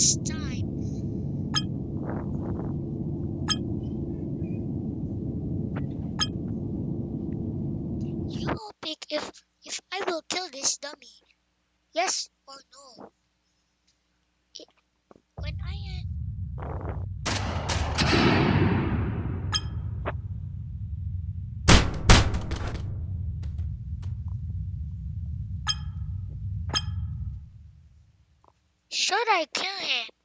This time. You will pick if if I will kill this dummy. Yes or no? Should I kill him?